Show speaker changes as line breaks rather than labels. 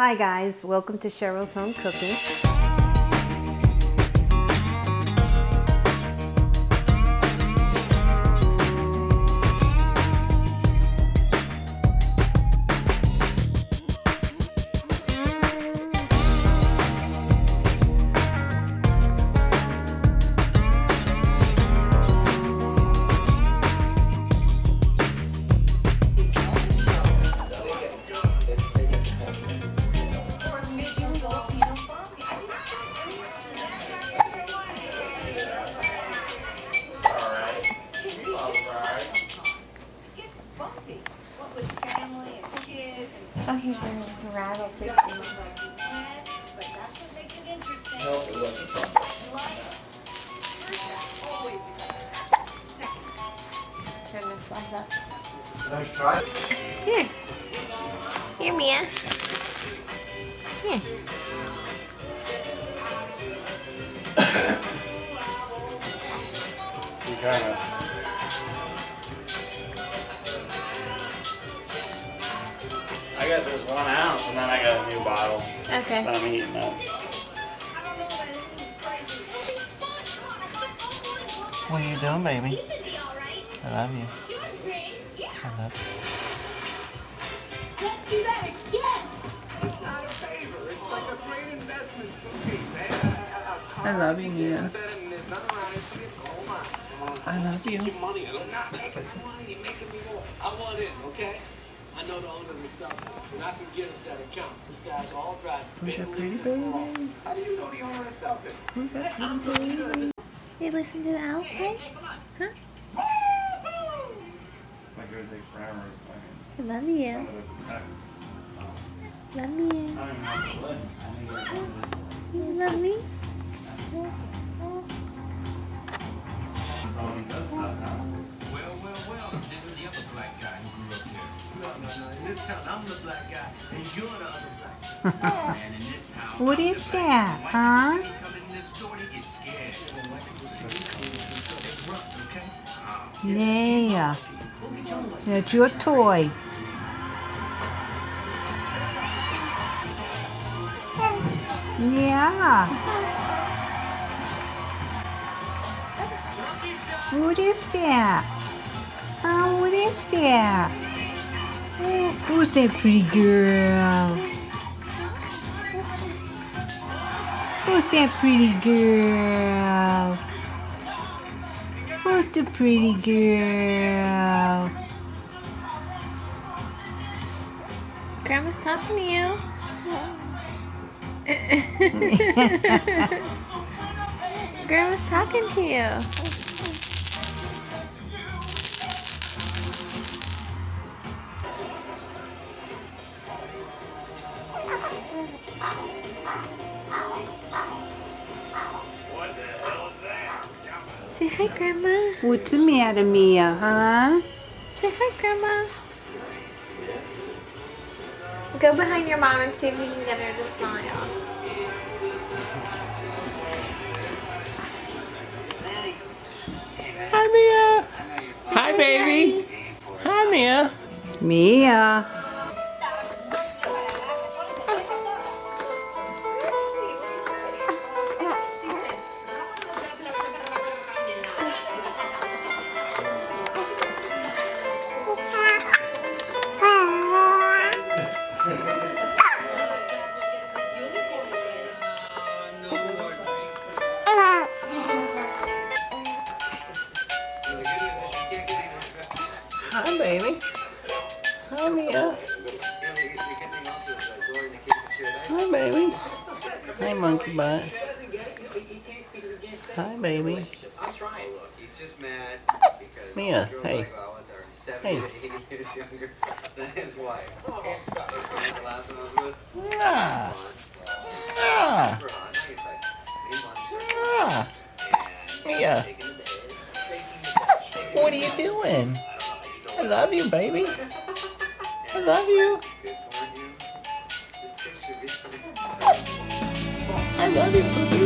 Hi guys, welcome to Cheryl's Home Cooking.
There's rattle fixing. Turn this light up.
Nice try.
Here. Here, Mia. Here.
You kind of. I got this one ounce and then I got a new bottle
Okay.
that I'm eating up. What are you doing, baby? I love you. I love you.
Let's do that again. It's not a favor. It's like a great investment for me, man.
I love you, Mia.
There's nothing around it. It's a gold mine.
I love you.
money. I'm not making money. You're making me more. I want in, okay? I know the owner of the Celtics, and I can get us that account. These guys all drive
Who's that pretty baby?
How do you know the owner of the Celtics?
Who's that pretty baby?
You listen to the owl play? Huh?
My good day forever.
I love you. Love you. You love me?
In this town, I'm the black guy, and you're the other black guy. and in this town,
What
I'm
is that, huh?
When you come in this store, they get scared. They like to see you coming, so they run, okay? Ah.
Yeah, that's your toy. Yeah. What is that? Oh, what is that? Oh, who's that pretty girl? Who's that pretty girl? Who's the pretty girl?
Grandma's talking to you. Grandma's talking to you. Say hi, Grandma.
What's the matter, Mia, huh?
Say hi, Grandma. Go behind your mom and see if you can get her to smile.
Hi, Mia. Hi, baby. Hi, Mia.
Mia.
Hi, baby. Hi, Mia. Hi, baby. Hi, monkey butt. Hi, baby.
I'm he's just mad because
Mia, hey.
like Valens are seven
Hey.
to eight years younger than his wife. the last one I was with.
Ah. Ah.
Super hot. He's like, me and Bonnie started
Ah. Mia.
taking the bed, taking the bed, taking
What are you doing?
I don't know how you
I love you, baby. I love you.
Good for him. This picture is
I love you.